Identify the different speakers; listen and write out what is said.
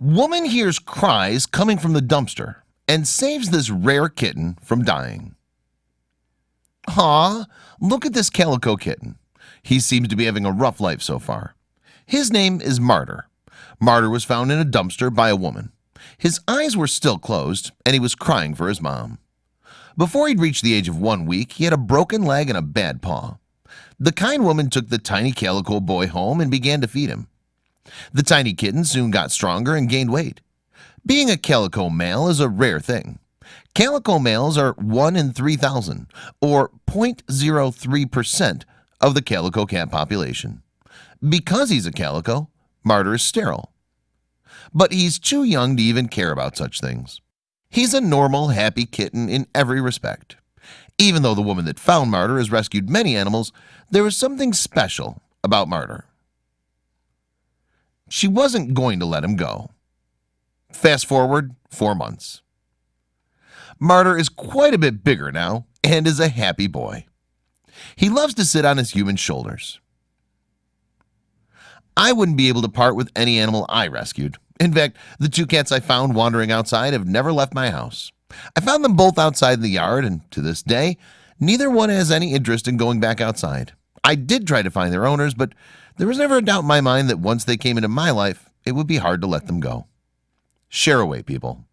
Speaker 1: Woman hears cries coming from the dumpster and saves this rare kitten from dying. Aw, look at this calico kitten. He seems to be having a rough life so far. His name is Martyr. Martyr was found in a dumpster by a woman. His eyes were still closed and he was crying for his mom. Before he'd reached the age of one week, he had a broken leg and a bad paw. The kind woman took the tiny calico boy home and began to feed him. The tiny kitten soon got stronger and gained weight. Being a calico male is a rare thing. Calico males are 1 in 3,000 or 0.03% of the calico cat population. Because he's a calico, Martyr is sterile. But he's too young to even care about such things. He's a normal, happy kitten in every respect. Even though the woman that found Martyr has rescued many animals, there is something special about Martyr. She wasn't going to let him go. Fast forward four months. Martyr is quite a bit bigger now and is a happy boy. He loves to sit on his human shoulders. I wouldn't be able to part with any animal I rescued. In fact, the two cats I found wandering outside have never left my house. I found them both outside in the yard and to this day neither one has any interest in going back outside. I did try to find their owners, but there was never a doubt in my mind that once they came into my life, it would be hard to let them go. Share away people.